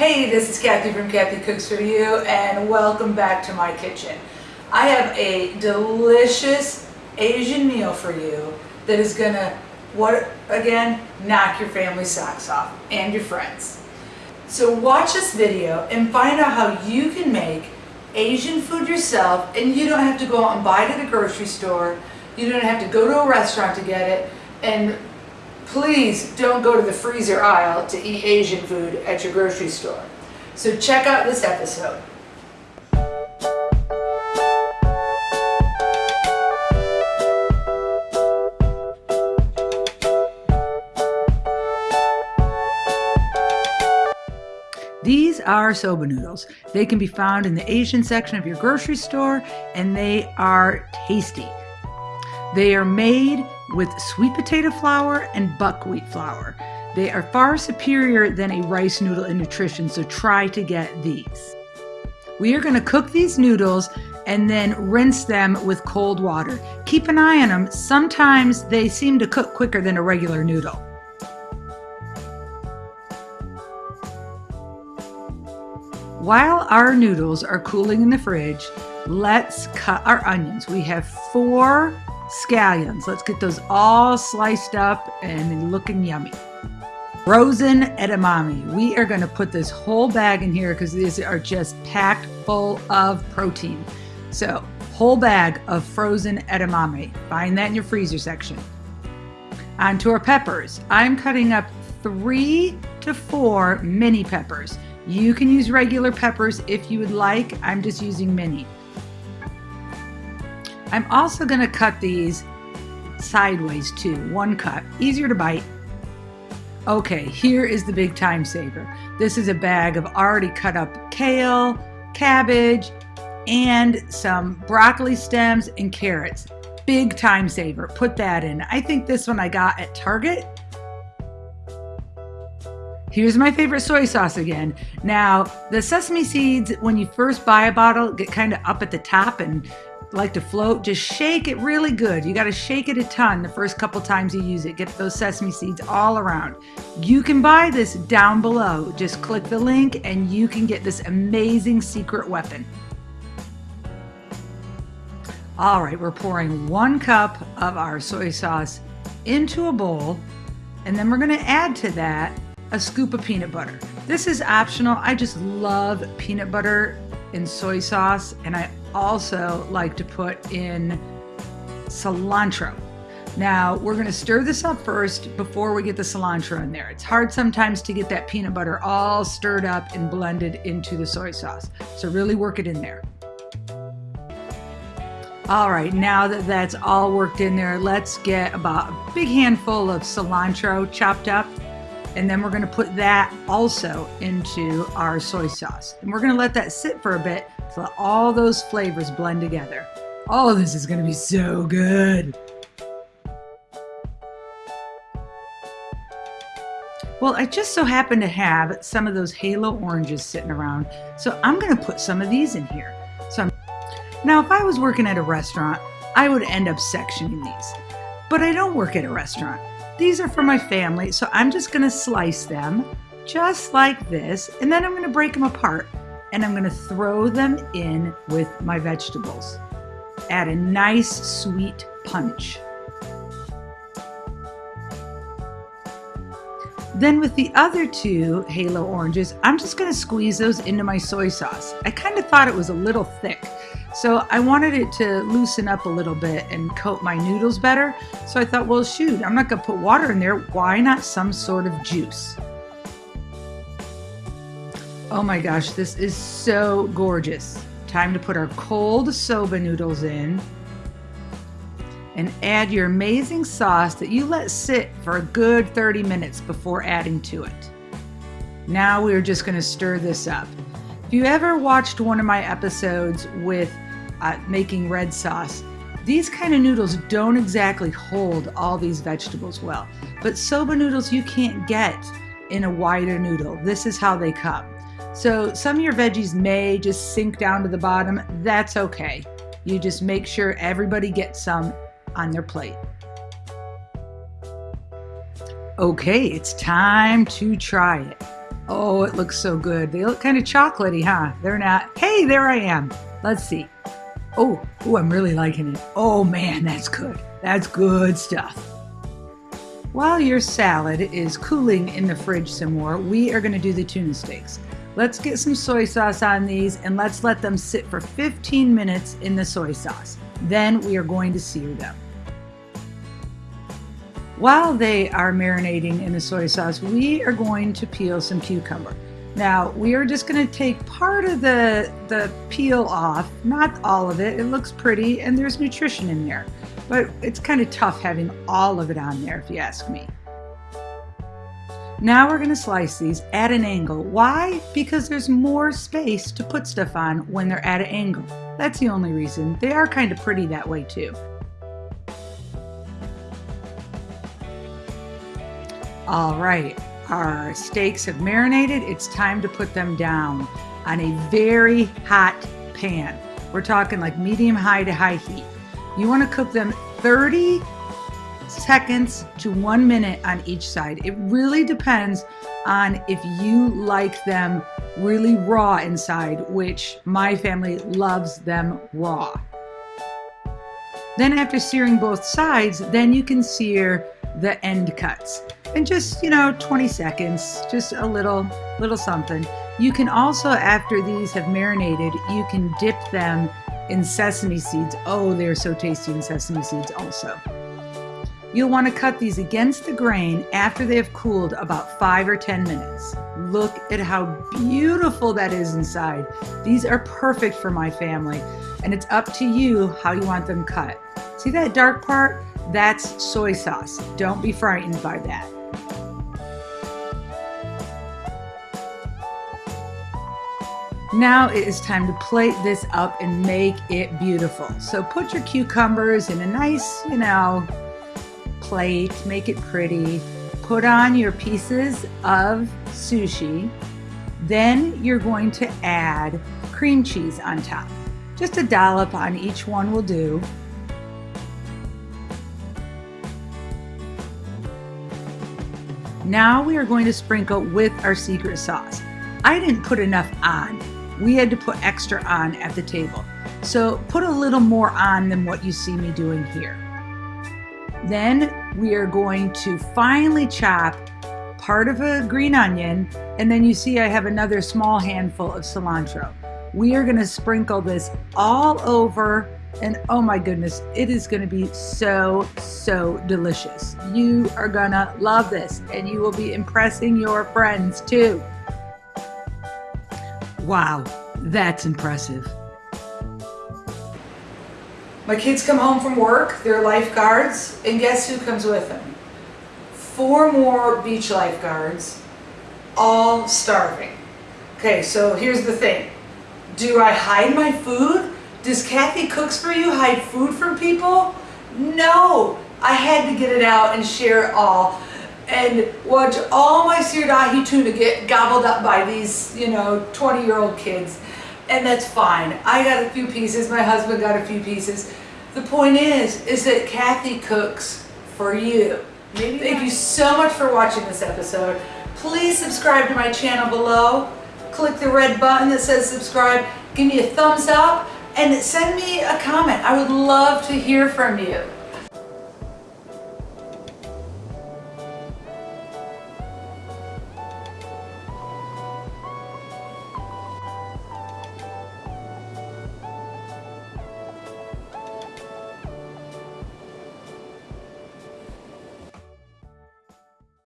Hey, this is Kathy from Kathy Cooks For You and welcome back to my kitchen. I have a delicious Asian meal for you that is gonna, what again, knock your family socks off and your friends. So watch this video and find out how you can make Asian food yourself and you don't have to go out and buy it at a grocery store. You don't have to go to a restaurant to get it and please don't go to the freezer aisle to eat Asian food at your grocery store. So check out this episode. These are soba noodles. They can be found in the Asian section of your grocery store and they are tasty. They are made with sweet potato flour and buckwheat flour. They are far superior than a rice noodle in nutrition, so try to get these. We are going to cook these noodles and then rinse them with cold water. Keep an eye on them. Sometimes they seem to cook quicker than a regular noodle. While our noodles are cooling in the fridge, let's cut our onions. We have four scallions. Let's get those all sliced up and looking yummy. Frozen edamame. We are going to put this whole bag in here because these are just packed full of protein. So, whole bag of frozen edamame. Find that in your freezer section. On to our peppers. I'm cutting up three to four mini peppers. You can use regular peppers if you would like. I'm just using mini. I'm also going to cut these sideways too, one cut, easier to bite. Okay, here is the big time saver. This is a bag of already cut up kale, cabbage, and some broccoli stems and carrots. Big time saver, put that in. I think this one I got at Target. Here's my favorite soy sauce again. Now, the sesame seeds, when you first buy a bottle, get kind of up at the top and like to float, just shake it really good. You got to shake it a ton the first couple times you use it. Get those sesame seeds all around. You can buy this down below. Just click the link and you can get this amazing secret weapon. All right, we're pouring one cup of our soy sauce into a bowl, and then we're gonna add to that a scoop of peanut butter. This is optional. I just love peanut butter in soy sauce, and I also like to put in cilantro. Now we're gonna stir this up first before we get the cilantro in there. It's hard sometimes to get that peanut butter all stirred up and blended into the soy sauce. So really work it in there. All right, now that that's all worked in there, let's get about a big handful of cilantro chopped up. And then we're gonna put that also into our soy sauce. And we're gonna let that sit for a bit so let all those flavors blend together. Oh, this is gonna be so good. Well, I just so happen to have some of those halo oranges sitting around, so I'm gonna put some of these in here. So I'm... Now, if I was working at a restaurant, I would end up sectioning these, but I don't work at a restaurant. These are for my family, so I'm just gonna slice them just like this, and then I'm gonna break them apart and I'm gonna throw them in with my vegetables. Add a nice sweet punch. Then with the other two halo oranges, I'm just gonna squeeze those into my soy sauce. I kind of thought it was a little thick, so I wanted it to loosen up a little bit and coat my noodles better. So I thought, well, shoot, I'm not gonna put water in there. Why not some sort of juice? Oh my gosh, this is so gorgeous. Time to put our cold soba noodles in and add your amazing sauce that you let sit for a good 30 minutes before adding to it. Now we're just gonna stir this up. If you ever watched one of my episodes with uh, making red sauce, these kind of noodles don't exactly hold all these vegetables well, but soba noodles you can't get in a wider noodle. This is how they come. So some of your veggies may just sink down to the bottom. That's okay. You just make sure everybody gets some on their plate. Okay, it's time to try it. Oh, it looks so good. They look kind of chocolatey, huh? They're not. Hey, there I am. Let's see. Oh, oh, I'm really liking it. Oh man, that's good. That's good stuff. While your salad is cooling in the fridge some more, we are going to do the tuna steaks. Let's get some soy sauce on these and let's let them sit for 15 minutes in the soy sauce. Then we are going to sear them. While they are marinating in the soy sauce, we are going to peel some cucumber. Now, we are just going to take part of the, the peel off, not all of it. It looks pretty and there's nutrition in there, but it's kind of tough having all of it on there if you ask me. Now we're going to slice these at an angle. Why? Because there's more space to put stuff on when they're at an angle. That's the only reason. They are kind of pretty that way too. All right, our steaks have marinated. It's time to put them down on a very hot pan. We're talking like medium high to high heat. You want to cook them 30 seconds to one minute on each side. It really depends on if you like them really raw inside, which my family loves them raw. Then after searing both sides, then you can sear the end cuts and just, you know, 20 seconds, just a little, little something. You can also, after these have marinated, you can dip them in sesame seeds. Oh, they're so tasty in sesame seeds also. You'll want to cut these against the grain after they have cooled about five or 10 minutes. Look at how beautiful that is inside. These are perfect for my family and it's up to you how you want them cut. See that dark part? That's soy sauce. Don't be frightened by that. Now it is time to plate this up and make it beautiful. So put your cucumbers in a nice, you know, plate, make it pretty. Put on your pieces of sushi. Then you're going to add cream cheese on top. Just a dollop on each one will do. Now we are going to sprinkle with our secret sauce. I didn't put enough on. We had to put extra on at the table. So put a little more on than what you see me doing here. Then we are going to finely chop part of a green onion, and then you see I have another small handful of cilantro. We are gonna sprinkle this all over, and oh my goodness, it is gonna be so, so delicious. You are gonna love this, and you will be impressing your friends too. Wow, that's impressive. My kids come home from work, they're lifeguards, and guess who comes with them? Four more beach lifeguards, all starving. Okay, so here's the thing. Do I hide my food? Does Kathy Cooks For You hide food from people? No, I had to get it out and share it all and watch all my seared ahi tuna get gobbled up by these, you know, 20 year old kids. And that's fine. I got a few pieces, my husband got a few pieces. The point is, is that Kathy cooks for you. Maybe Thank you so much for watching this episode. Please subscribe to my channel below. Click the red button that says subscribe. Give me a thumbs up and send me a comment. I would love to hear from you.